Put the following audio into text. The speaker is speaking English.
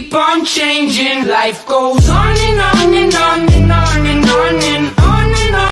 keep on changing. Life goes on